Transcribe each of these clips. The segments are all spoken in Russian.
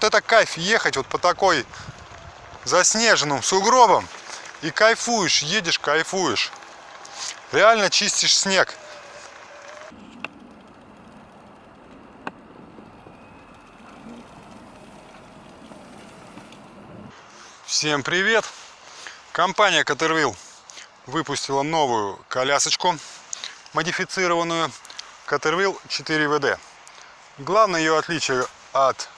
вот это кайф ехать вот по такой заснеженным сугробам. И кайфуешь, едешь, кайфуешь. Реально чистишь снег. Всем привет! Компания Caterwheel выпустила новую колясочку модифицированную Caterwheel 4WD. Главное ее отличие от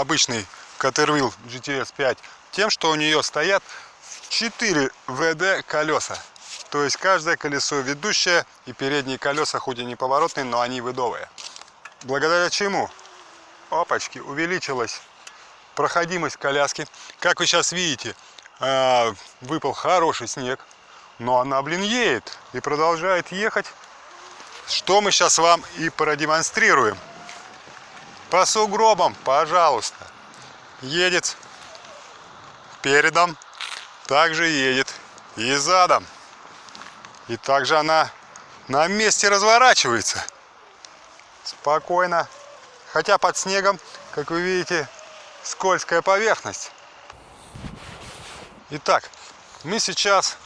обычной Caterwheel GTS 5 тем, что у нее стоят 4 ВД колеса. То есть каждое колесо ведущее и передние колеса хоть и не поворотные, но они выдовые. Благодаря чему? Опачки, увеличилась проходимость коляски. Как вы сейчас видите, а, выпал хороший снег, но она, блин, едет и продолжает ехать. Что мы сейчас вам и продемонстрируем. По сугробам, пожалуйста. Едет передом, также едет и задом. И также она на месте разворачивается. Спокойно. Хотя под снегом, как вы видите, скользкая поверхность. Итак, мы сейчас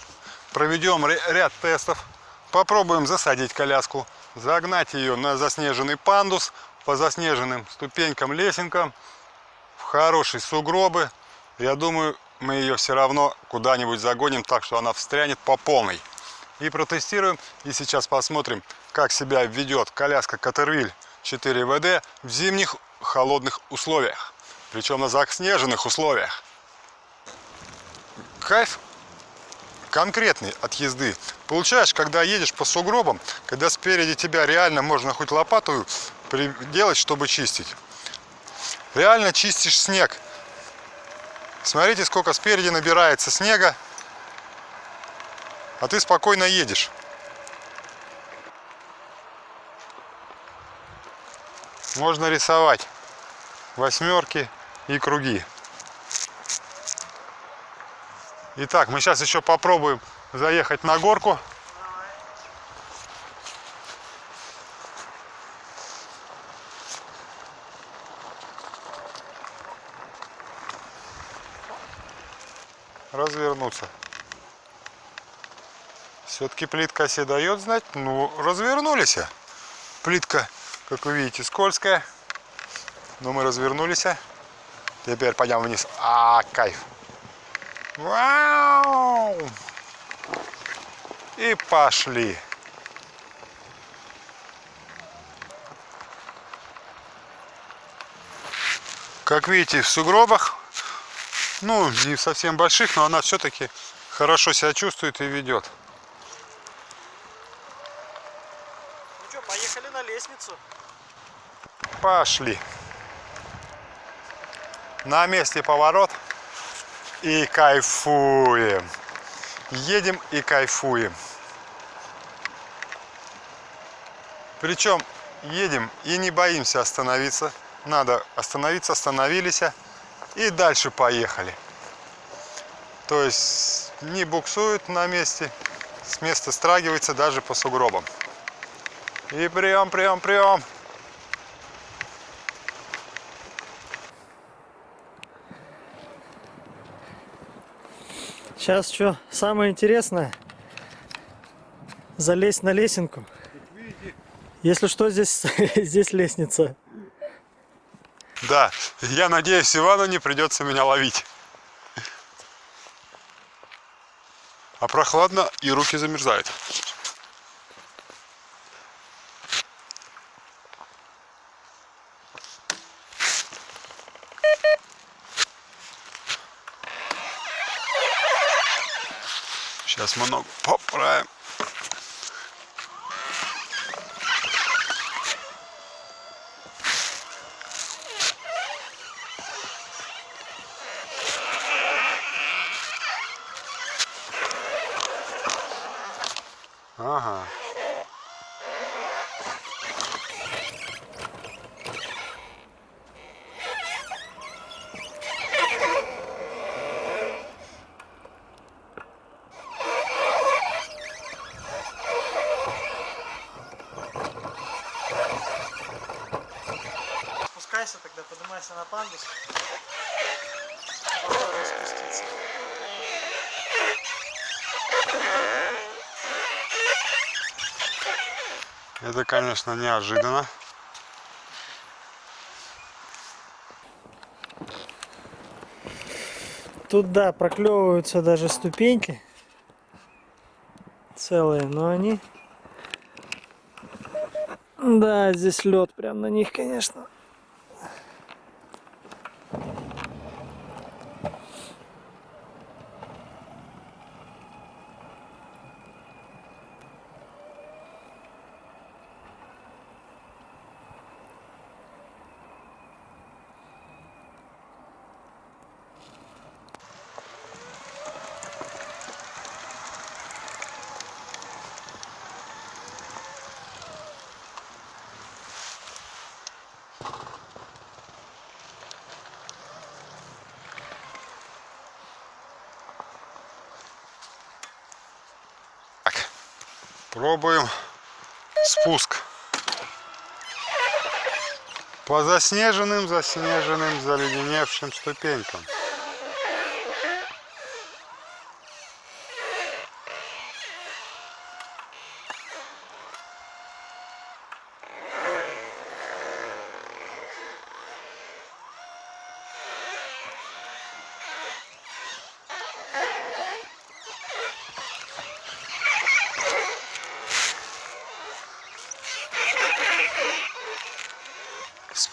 проведем ряд тестов. Попробуем засадить коляску, загнать ее на заснеженный пандус, по заснеженным ступенькам, лесенкам, в хорошие сугробы. Я думаю, мы ее все равно куда-нибудь загоним так, что она встрянет по полной. И протестируем. И сейчас посмотрим, как себя ведет коляска Катервиль 4ВД в зимних холодных условиях. Причем на заснеженных условиях. Кайф конкретный от езды. Получаешь, когда едешь по сугробам, когда спереди тебя реально можно хоть лопату делать, чтобы чистить. Реально чистишь снег. Смотрите, сколько спереди набирается снега, а ты спокойно едешь. Можно рисовать восьмерки и круги. Итак, мы сейчас еще попробуем заехать на горку. Развернуться. Все-таки плитка себе дает знать. Ну, развернулись. Плитка, как вы видите, скользкая. Но мы развернулись. Теперь пойдем вниз. А, кайф. Вау! И пошли. Как видите, в сугробах ну, не совсем больших, но она все-таки хорошо себя чувствует и ведет. Ну что, поехали на лестницу. Пошли. На месте поворот. И кайфуем. Едем и кайфуем. Причем едем и не боимся остановиться. Надо остановиться, остановились и дальше поехали. То есть не буксует на месте, с места страгивается даже по сугробам. И прием, прием, прием. Сейчас что, самое интересное, залезть на лесенку. Если что, здесь, здесь лестница. Да, я надеюсь, Ивану не придется меня ловить. А прохладно и руки замерзают. Сейчас мы ногу поправим. Ага. Спускайся тогда, поднимайся на пандус. Попробуй спуститься. Это, конечно, неожиданно. Тут, да, проклевываются даже ступеньки целые, но они... Да, здесь лед прям на них, конечно. Пробуем спуск. По заснеженным, заснеженным, заледеневшим ступенькам.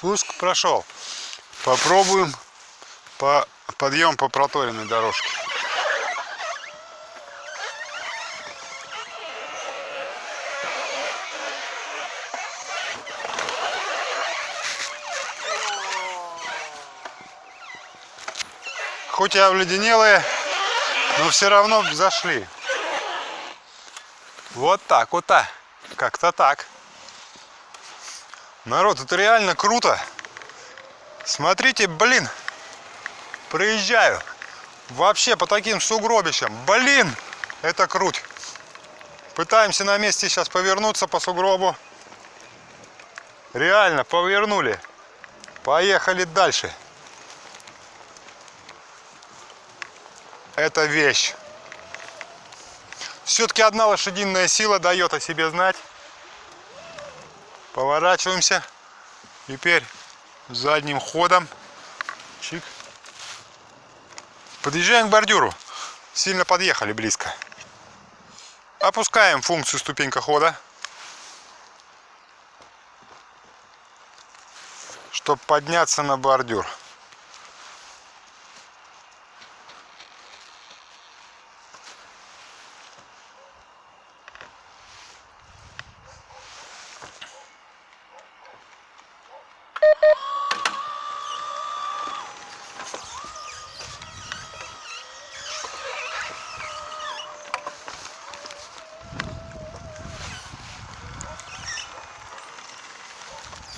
Спуск прошел. Попробуем по подъем по проторенной дорожке. Хоть и обледенелые, но все равно зашли. Вот так, вот так. Как-то так. Народ, это реально круто. Смотрите, блин, проезжаю. Вообще по таким сугробищам. Блин, это круть. Пытаемся на месте сейчас повернуться по сугробу. Реально, повернули. Поехали дальше. Это вещь. Все-таки одна лошадиная сила дает о себе знать. Поворачиваемся. Теперь задним ходом. Чик. Подъезжаем к бордюру. Сильно подъехали близко. Опускаем функцию ступенька хода. Чтобы подняться на бордюр.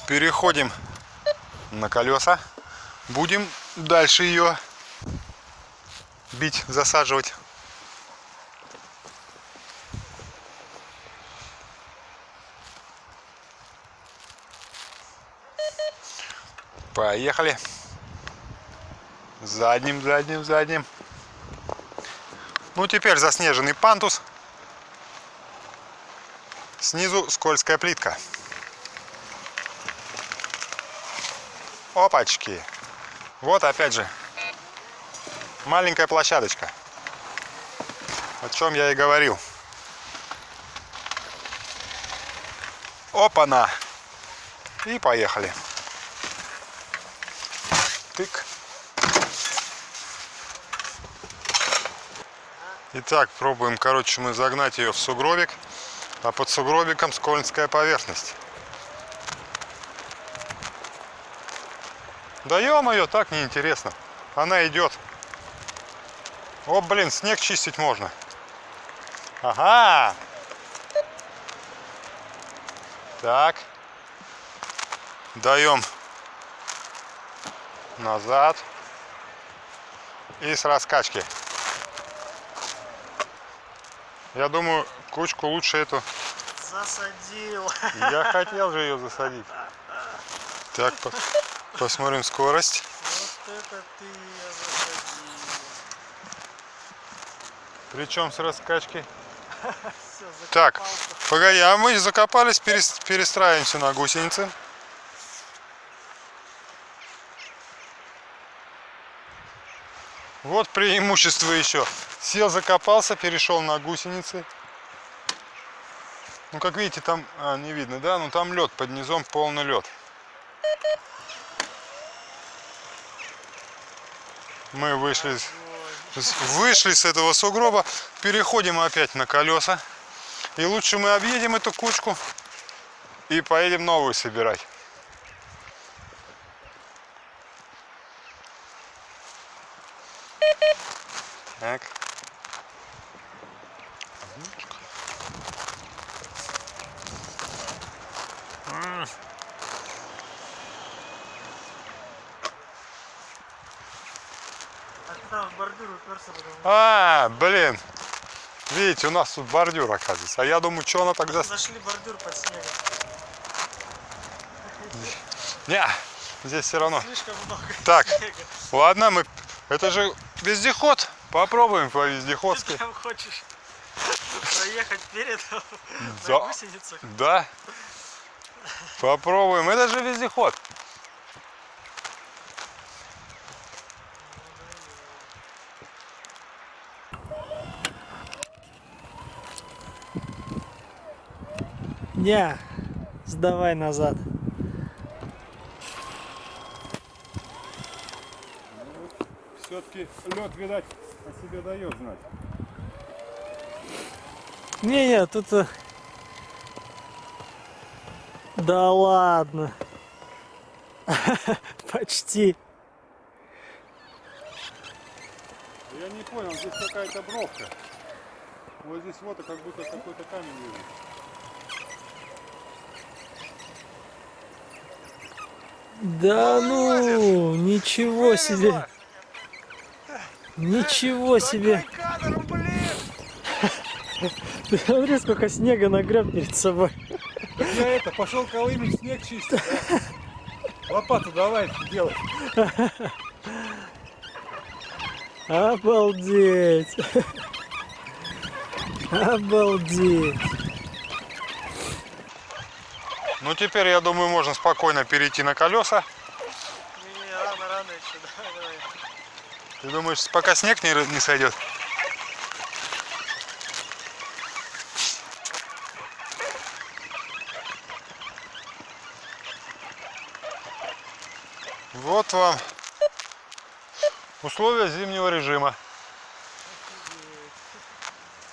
Переходим на колеса. Будем дальше ее бить, засаживать. Поехали. Задним, задним, задним. Ну, теперь заснеженный пантус. Снизу скользкая плитка. Опачки. Вот опять же маленькая площадочка. О чем я и говорил. Опа-на. И поехали. Тык. Итак, пробуем, короче, мы загнать ее в сугробик, а под сугробиком скользкая поверхность. Да ё-моё, так неинтересно. Она идет. О, блин, снег чистить можно. Ага. Так. Даем назад. И с раскачки. Я думаю, кучку лучше эту. Засадил. Я хотел же ее засадить. Так, по- посмотрим скорость. это ты. Причем с раскачкой. Все, Так, погоди, а мы закопались, перес- перестраиваемся на гусеницы. Вот преимущество еще. Сел, закопался, перешел на гусеницы. Ну, как видите, там а, не видно, да? Ну, там лед под низом, полный лед. Мы вышли, вышли с этого сугроба, переходим опять на колеса. И лучше мы объедем эту кучку и поедем новую собирать. Так. М, там в бордюр уперся, А, блин. Видите, у нас тут бордюр оказывается. А я думаю, что она тогда... нашли бордюр под снегом. Не, здесь все равно. Слишком много Так. снега. Ладно, мы... Это же вездеход. Попробуем по вездеходски. Ты прям хочешь проехать перед Да. на гусеницах? Да. Попробуем. Это же вездеход. Не, сдавай назад. Все-таки лед, видать, о себе дает знать. Не-не, тут... э, Да ладно. Почти. Я не понял, здесь какая-то бровка. Вот здесь вот как будто какой-то камень лежит. Да ну, ничего себе. Ничего себе. Ты смотри, сколько снега нагреб перед собой. Я это, пошел колымить снег чистить. Лопату давай делай. Обалдеть. Обалдеть. Ну теперь, я думаю, можно спокойно перейти на колеса. Не, рано, рано еще, давай, давай. Ты думаешь, пока снег не, не сойдет? Вот вам условия зимнего режима.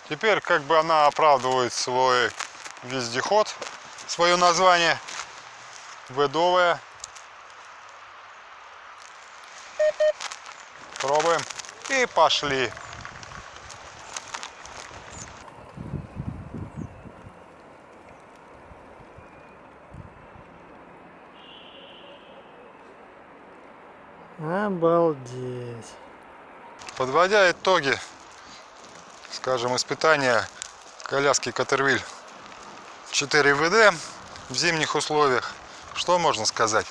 Теперь как бы она оправдывает свой вездеход, свое название ведовое. Пробуем. И пошли. Обалдеть. Подводя итоги, скажем, испытания коляски Катервиль 4 ВД в зимних условиях, что можно сказать?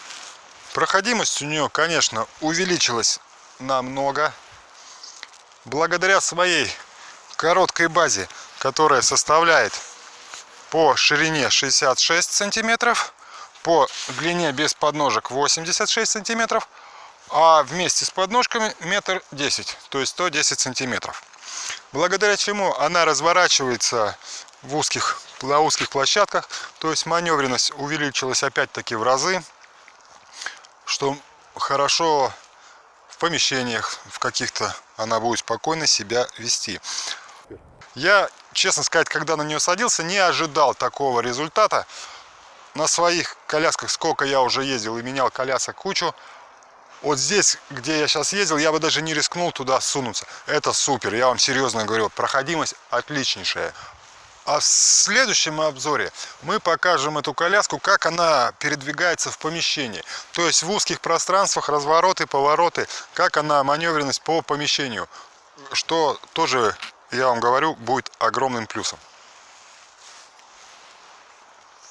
Проходимость у нее, конечно, увеличилась намного. Благодаря своей короткой базе, которая составляет по ширине 66 сантиметров, по длине без подножек 86 сантиметров, а вместе с подножками метр десять, то есть 110 сантиметров. Благодаря чему она разворачивается в узких, на узких площадках, то есть маневренность увеличилась опять-таки в разы, что хорошо в помещениях в каких-то она будет спокойно себя вести. Я, честно сказать, когда на нее садился, не ожидал такого результата. На своих колясках, сколько я уже ездил и менял колясок кучу, вот здесь, где я сейчас ездил, я бы даже не рискнул туда сунуться. Это супер, я вам серьезно говорю, проходимость отличнейшая. А в следующем обзоре мы покажем эту коляску, как она передвигается в помещении. То есть в узких пространствах, развороты, повороты, как она маневренность по помещению. Что тоже, я вам говорю, будет огромным плюсом.